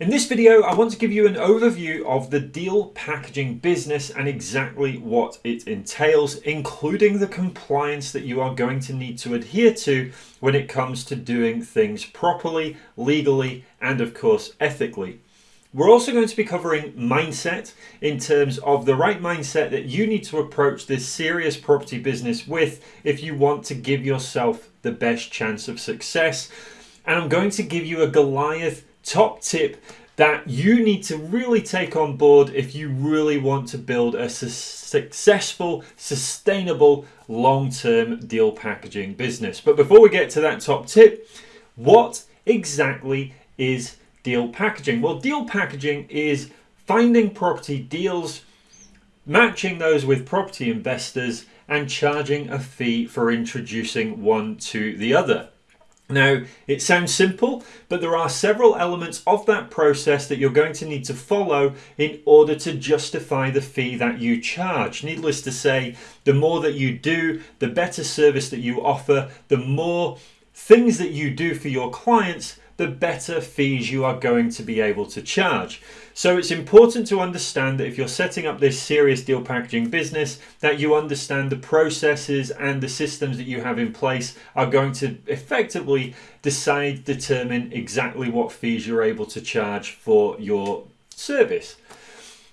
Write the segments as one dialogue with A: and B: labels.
A: In this video, I want to give you an overview of the deal packaging business and exactly what it entails, including the compliance that you are going to need to adhere to when it comes to doing things properly, legally, and of course, ethically. We're also going to be covering mindset in terms of the right mindset that you need to approach this serious property business with if you want to give yourself the best chance of success. And I'm going to give you a Goliath top tip that you need to really take on board if you really want to build a su successful, sustainable, long-term deal packaging business. But before we get to that top tip, what exactly is deal packaging? Well, deal packaging is finding property deals, matching those with property investors and charging a fee for introducing one to the other. Now, it sounds simple, but there are several elements of that process that you're going to need to follow in order to justify the fee that you charge. Needless to say, the more that you do, the better service that you offer, the more things that you do for your clients, the better fees you are going to be able to charge. So it's important to understand that if you're setting up this serious deal packaging business, that you understand the processes and the systems that you have in place are going to effectively decide, determine exactly what fees you're able to charge for your service.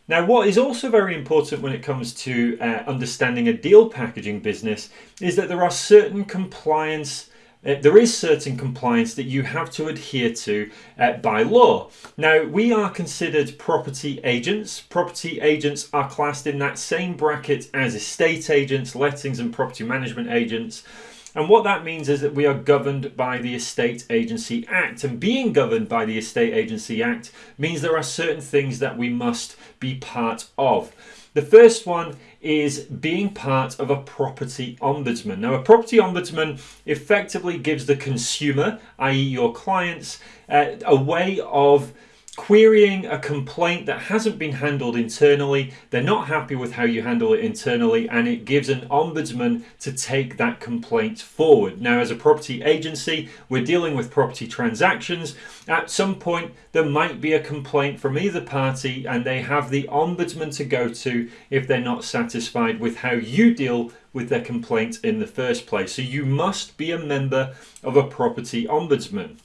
A: Now, what is also very important when it comes to uh, understanding a deal packaging business is that there are certain compliance uh, there is certain compliance that you have to adhere to uh, by law. Now, we are considered property agents. Property agents are classed in that same bracket as estate agents, lettings and property management agents. And what that means is that we are governed by the Estate Agency Act. And being governed by the Estate Agency Act means there are certain things that we must be part of. The first one is being part of a property ombudsman. Now, a property ombudsman effectively gives the consumer, i.e., your clients, uh, a way of querying a complaint that hasn't been handled internally. They're not happy with how you handle it internally, and it gives an ombudsman to take that complaint forward. Now, as a property agency, we're dealing with property transactions. At some point, there might be a complaint from either party, and they have the ombudsman to go to if they're not satisfied with how you deal with their complaint in the first place. So, you must be a member of a property ombudsman.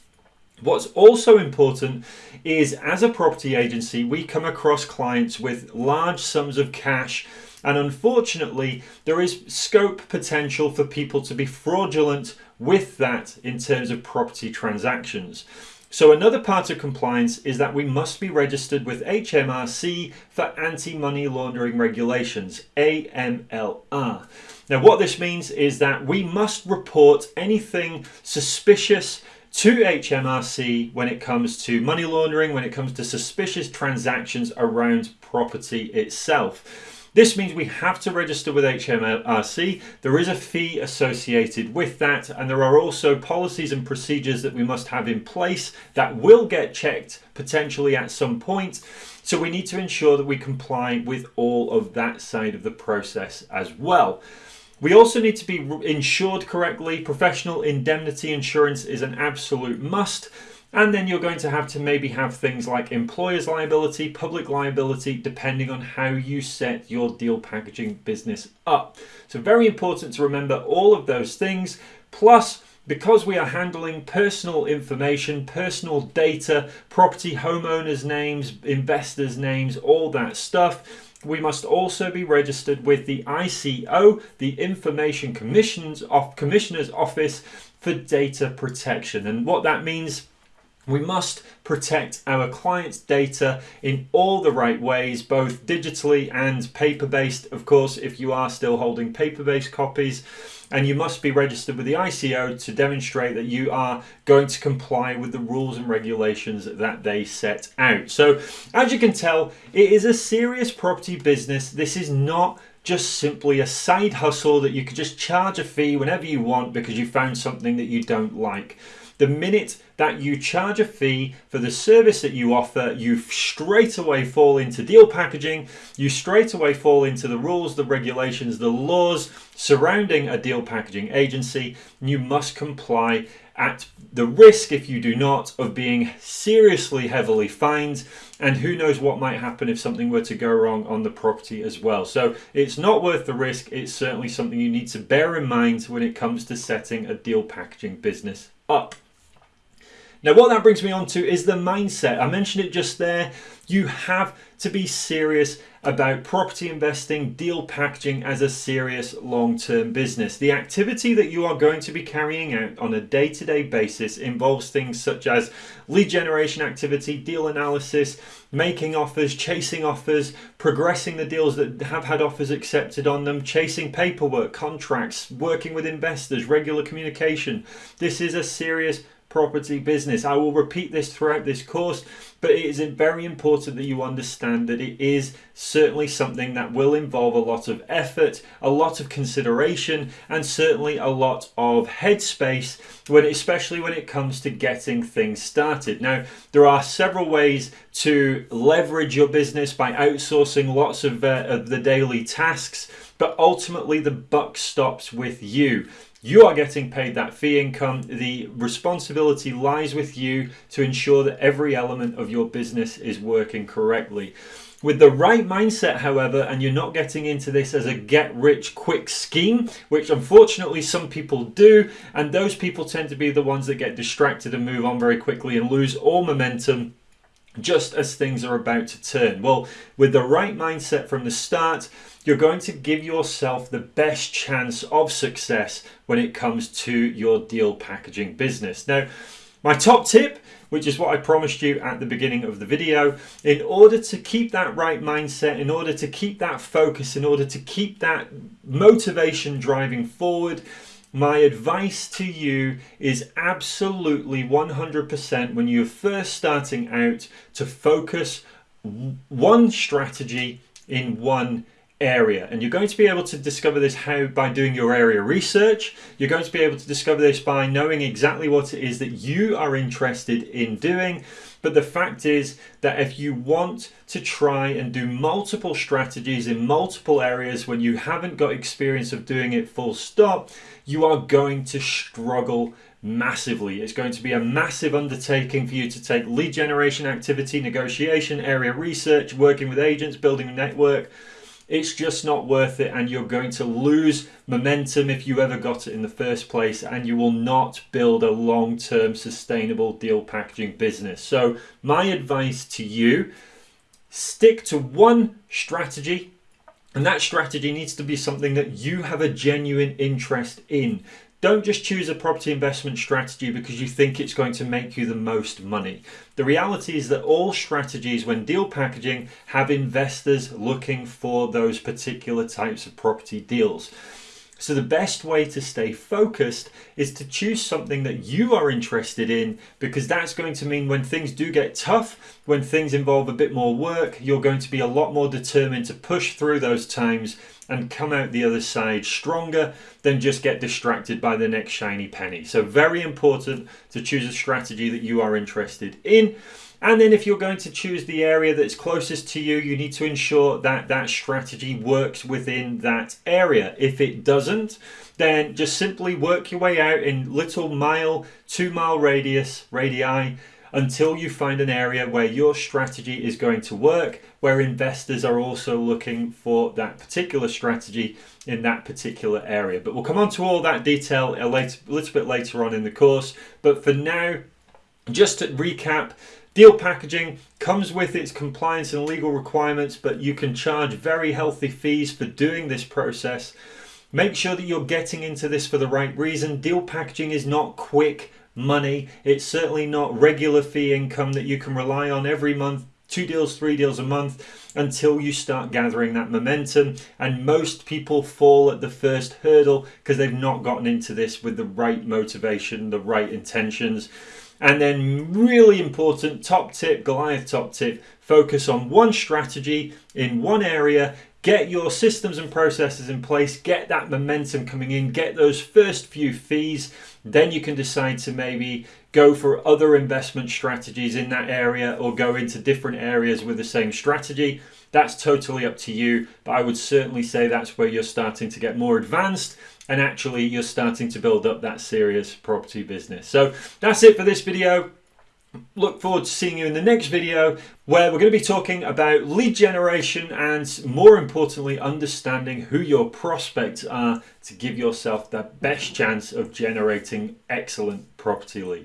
A: What's also important is as a property agency, we come across clients with large sums of cash and unfortunately, there is scope potential for people to be fraudulent with that in terms of property transactions. So another part of compliance is that we must be registered with HMRC for anti-money laundering regulations, AMLR. Now what this means is that we must report anything suspicious to HMRC when it comes to money laundering, when it comes to suspicious transactions around property itself. This means we have to register with HMRC. There is a fee associated with that, and there are also policies and procedures that we must have in place that will get checked potentially at some point. So we need to ensure that we comply with all of that side of the process as well. We also need to be insured correctly. Professional indemnity insurance is an absolute must. And then you're going to have to maybe have things like employer's liability, public liability, depending on how you set your deal packaging business up. So very important to remember all of those things. Plus, because we are handling personal information, personal data, property homeowners names, investors names, all that stuff, we must also be registered with the ICO, the Information Commissioner's Office for Data Protection. And what that means we must protect our clients' data in all the right ways, both digitally and paper-based, of course, if you are still holding paper-based copies. And you must be registered with the ICO to demonstrate that you are going to comply with the rules and regulations that they set out. So, as you can tell, it is a serious property business. This is not just simply a side hustle that you could just charge a fee whenever you want because you found something that you don't like. The minute that you charge a fee for the service that you offer, you straight away fall into deal packaging, you straight away fall into the rules, the regulations, the laws surrounding a deal packaging agency. You must comply at the risk, if you do not, of being seriously heavily fined. And who knows what might happen if something were to go wrong on the property as well. So it's not worth the risk. It's certainly something you need to bear in mind when it comes to setting a deal packaging business up. Now, what that brings me on to is the mindset. I mentioned it just there. You have to be serious about property investing, deal packaging as a serious long term business. The activity that you are going to be carrying out on a day to day basis involves things such as lead generation activity, deal analysis, making offers, chasing offers, progressing the deals that have had offers accepted on them, chasing paperwork, contracts, working with investors, regular communication. This is a serious property business. I will repeat this throughout this course, but it is very important that you understand that it is certainly something that will involve a lot of effort, a lot of consideration, and certainly a lot of headspace when especially when it comes to getting things started. Now, there are several ways to leverage your business by outsourcing lots of, uh, of the daily tasks, but ultimately the buck stops with you. You are getting paid that fee income. The responsibility lies with you to ensure that every element of your business is working correctly. With the right mindset, however, and you're not getting into this as a get rich quick scheme, which unfortunately some people do, and those people tend to be the ones that get distracted and move on very quickly and lose all momentum just as things are about to turn. Well, with the right mindset from the start, you're going to give yourself the best chance of success when it comes to your deal packaging business. Now, my top tip, which is what I promised you at the beginning of the video, in order to keep that right mindset, in order to keep that focus, in order to keep that motivation driving forward, my advice to you is absolutely 100% when you're first starting out to focus one strategy in one area. And you're going to be able to discover this how by doing your area research. You're going to be able to discover this by knowing exactly what it is that you are interested in doing but the fact is that if you want to try and do multiple strategies in multiple areas when you haven't got experience of doing it full stop you are going to struggle massively. It's going to be a massive undertaking for you to take lead generation activity, negotiation, area research, working with agents, building a network, it's just not worth it and you're going to lose momentum if you ever got it in the first place and you will not build a long-term sustainable deal packaging business. So my advice to you stick to one strategy and that strategy needs to be something that you have a genuine interest in don't just choose a property investment strategy because you think it's going to make you the most money. The reality is that all strategies, when deal packaging, have investors looking for those particular types of property deals. So the best way to stay focused is to choose something that you are interested in because that's going to mean when things do get tough, when things involve a bit more work, you're going to be a lot more determined to push through those times and come out the other side stronger than just get distracted by the next shiny penny. So very important to choose a strategy that you are interested in. And then if you're going to choose the area that's closest to you, you need to ensure that that strategy works within that area. If it doesn't, then just simply work your way out in little mile, two mile radius, radii, until you find an area where your strategy is going to work, where investors are also looking for that particular strategy in that particular area. But we'll come on to all that detail a, later, a little bit later on in the course. But for now, just to recap, Deal packaging comes with its compliance and legal requirements, but you can charge very healthy fees for doing this process. Make sure that you're getting into this for the right reason. Deal packaging is not quick money. It's certainly not regular fee income that you can rely on every month, two deals, three deals a month until you start gathering that momentum. And most people fall at the first hurdle because they've not gotten into this with the right motivation, the right intentions. And then, really important top tip, Goliath top tip focus on one strategy in one area. Get your systems and processes in place, get that momentum coming in, get those first few fees, then you can decide to maybe go for other investment strategies in that area or go into different areas with the same strategy. That's totally up to you, but I would certainly say that's where you're starting to get more advanced and actually you're starting to build up that serious property business. So that's it for this video look forward to seeing you in the next video where we're going to be talking about lead generation and more importantly understanding who your prospects are to give yourself the best chance of generating excellent property leads.